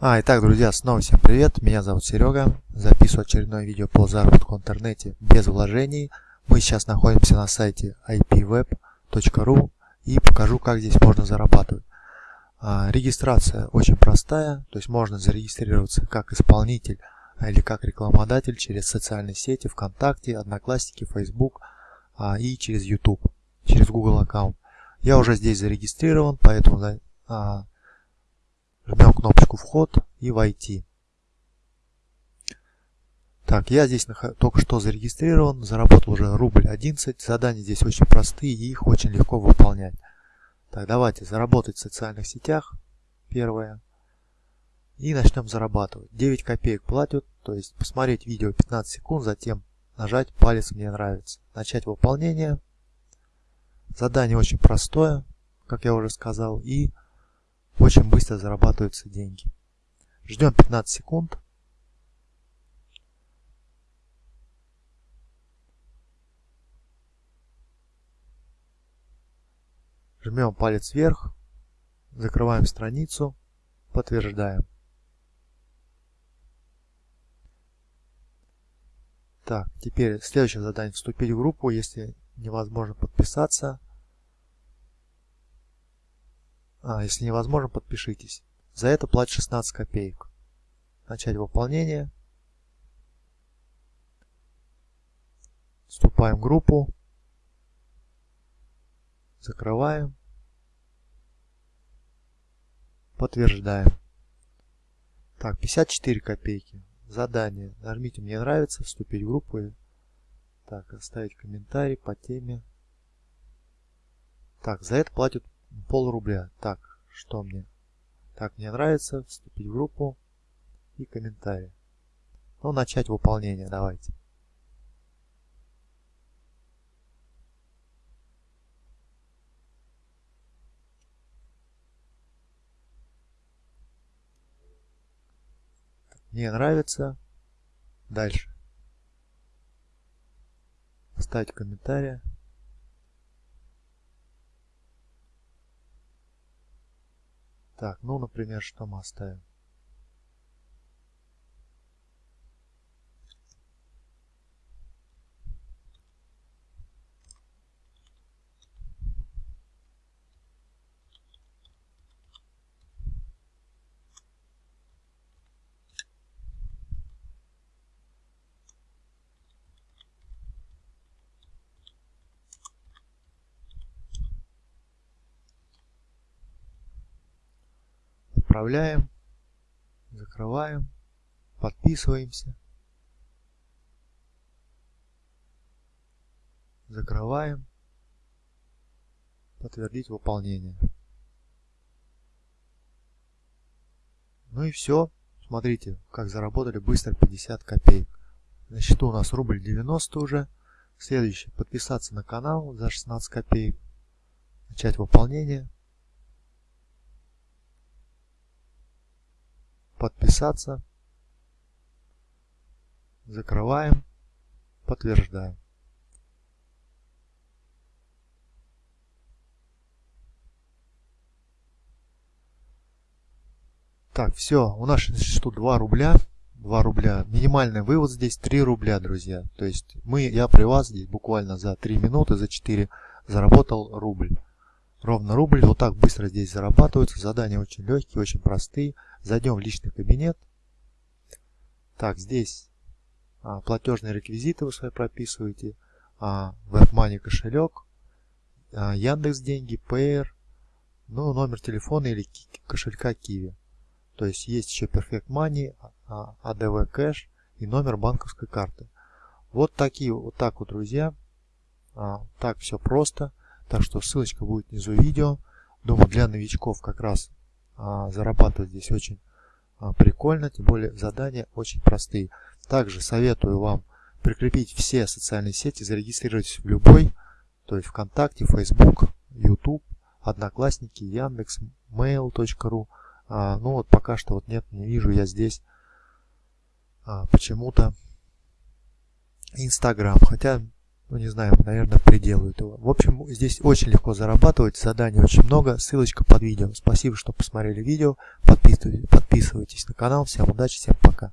А, итак, друзья, снова всем привет, меня зовут Серега, записываю очередное видео по заработку в интернете без вложений. Мы сейчас находимся на сайте ipweb.ru и покажу, как здесь можно зарабатывать. А, регистрация очень простая, то есть можно зарегистрироваться как исполнитель или как рекламодатель через социальные сети ВКонтакте, Одноклассники, Facebook а, и через YouTube, через Google аккаунт. Я уже здесь зарегистрирован, поэтому а, Жмем кнопочку «Вход» и «Войти». Так, я здесь только что зарегистрирован, заработал уже рубль 11. Задания здесь очень простые и их очень легко выполнять. Так, давайте заработать в социальных сетях. Первое. И начнем зарабатывать. 9 копеек платят, то есть посмотреть видео 15 секунд, затем нажать палец «Мне нравится». Начать выполнение. Задание очень простое, как я уже сказал, и очень быстро зарабатываются деньги. Ждем 15 секунд. Жмем палец вверх, закрываем страницу, подтверждаем. Так, теперь следующее задание вступить в группу, если невозможно подписаться. А, если невозможно, подпишитесь. За это платят 16 копеек. Начать выполнение. Вступаем в группу. Закрываем. Подтверждаем. Так, 54 копейки. Задание. Нажмите «Мне нравится», вступить в группу. Так, оставить комментарий по теме. Так, за это платят пол рубля. Так, что мне? Так, мне нравится. Вступить в группу и комментарий. Ну, начать выполнение давайте. Мне нравится. Дальше. Ставить комментарий. Так, ну, например, что мы оставим? Отправляем, закрываем, подписываемся, закрываем, подтвердить выполнение. Ну и все. Смотрите, как заработали быстро 50 копеек. На счету у нас рубль 90 уже. Следующее. Подписаться на канал за 16 копеек. Начать выполнение. Подписаться, закрываем, подтверждаем. Так, все, у нас что 2 рубля. 2 рубля. Минимальный вывод здесь 3 рубля, друзья. То есть мы, я при вас здесь буквально за 3 минуты, за 4 заработал рубль. Ровно рубль. Вот так быстро здесь зарабатываются. Задания очень легкие, очень простые. Зайдем в личный кабинет. Так, здесь а, платежные реквизиты вы свои прописываете. А, WebMoney кошелек. А, Яндекс деньги, Payer. Ну, номер телефона или кошелька Kiwi. То есть есть еще Perfect Money, а, ADV Cash и номер банковской карты. Вот такие, вот так вот, друзья. А, так все просто. Так что ссылочка будет внизу видео. Думаю, для новичков как раз а, зарабатывать здесь очень а, прикольно. Тем более задания очень простые. Также советую вам прикрепить все социальные сети, зарегистрировать в любой, то есть ВКонтакте, Facebook, YouTube, Одноклассники, Яндекс, Mail.ru. А, ну вот пока что вот нет, не вижу я здесь а, почему-то Инстаграм. Хотя ну не знаю, наверное, приделают его. В общем, здесь очень легко зарабатывать, заданий очень много, ссылочка под видео. Спасибо, что посмотрели видео, подписывайтесь, подписывайтесь на канал, всем удачи, всем пока.